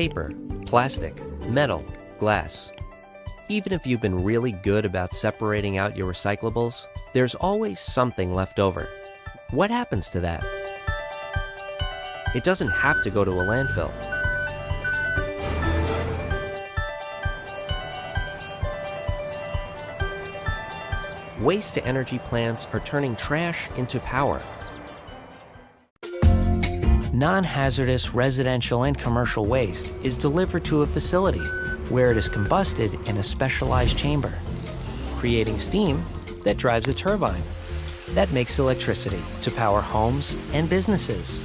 paper, plastic, metal, glass. Even if you've been really good about separating out your recyclables, there's always something left over. What happens to that? It doesn't have to go to a landfill. Waste-to-energy plants are turning trash into power. Non-hazardous residential and commercial waste is delivered to a facility where it is combusted in a specialized chamber, creating steam that drives a turbine that makes electricity to power homes and businesses.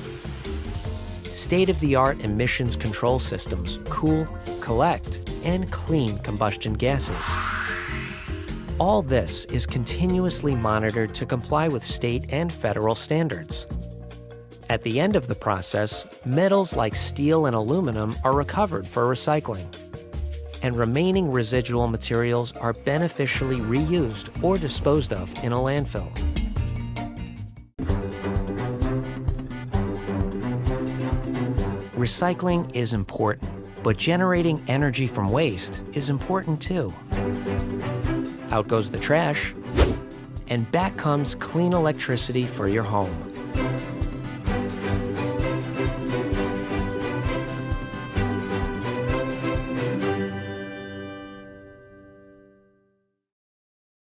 State-of-the-art emissions control systems cool, collect, and clean combustion gases. All this is continuously monitored to comply with state and federal standards. At the end of the process, metals like steel and aluminum are recovered for recycling, and remaining residual materials are beneficially reused or disposed of in a landfill. Recycling is important, but generating energy from waste is important too. Out goes the trash, and back comes clean electricity for your home.